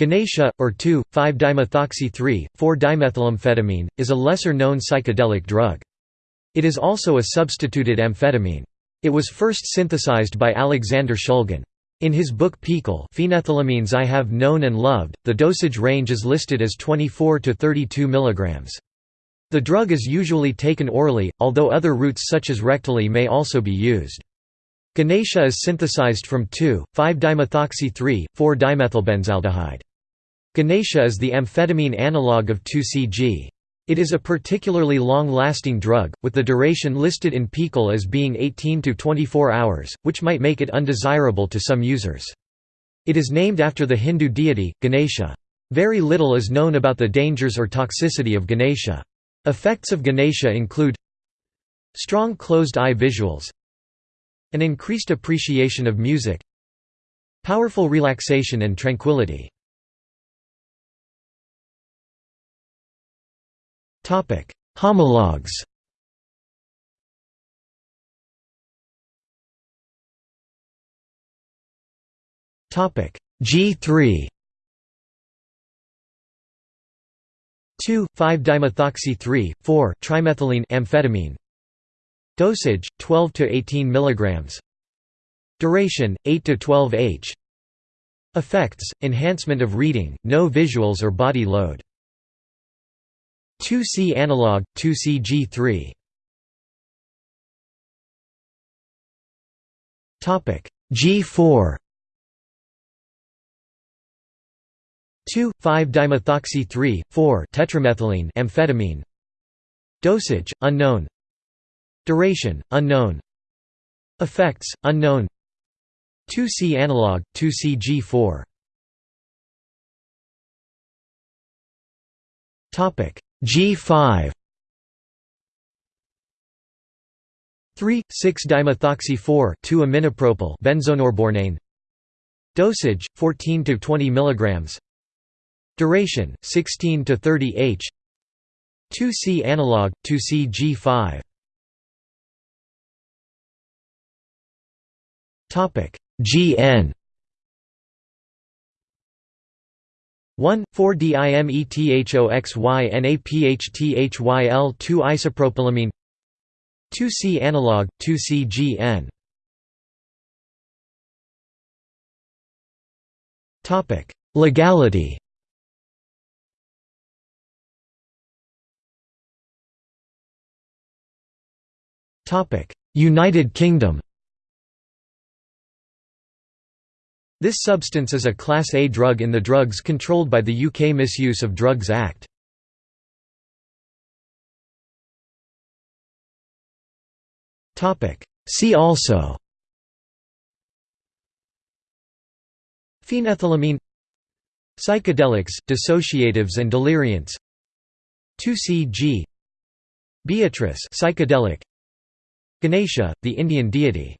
Ganesha, or 2,5-dimethoxy-3,4-dimethylamphetamine, is a lesser-known psychedelic drug. It is also a substituted amphetamine. It was first synthesized by Alexander Shulgin. In his book PiHKAL Phenethylamines I Have Known and Loved, the dosage range is listed as 24 to 32 mg. The drug is usually taken orally, although other routes such as rectally may also be used. Ganesha is synthesized from 2,5-dimethoxy-3,4-dimethylbenzaldehyde. Ganesha is the amphetamine analog of 2CG. It is a particularly long-lasting drug, with the duration listed in PiHKAL as being 18 to 24 hours, which might make it undesirable to some users. It is named after the Hindu deity, Ganesha. Very little is known about the dangers or toxicity of Ganesha. Effects of Ganesha include strong closed-eye visuals an increased appreciation of music powerful relaxation and tranquility Homologs. G3 2,5-dimethoxy-3, 4 trimethylene amphetamine. Dosage 12 to 18 mg Duration 8 to 12 h. Effects enhancement of reading no visuals or body load 2C analog 2CG3 Topic G4 2,5-dimethoxy-3, 4 amphetamine. Dosage, unknown. Duration, unknown. Effects, unknown. 2C analog, 2CG4 G5 3, 6-dimethoxy-4 2-aminopropyl benzonorbornane Dosage 14 to 20 mg Duration 16 to 30 h. 2C analog 2CG5 Topic GN 1 4 dimethoxynaphthyl 2 isopropylamine 2C analog 2CGN Topic. Legality. Topic. United Kingdom This substance is a Class A drug in the drugs controlled by the UK Misuse of Drugs Act. See also Phenethylamine Psychedelics, dissociatives and deliriants 2CG Beatrice psychedelic Ganesha, the Indian deity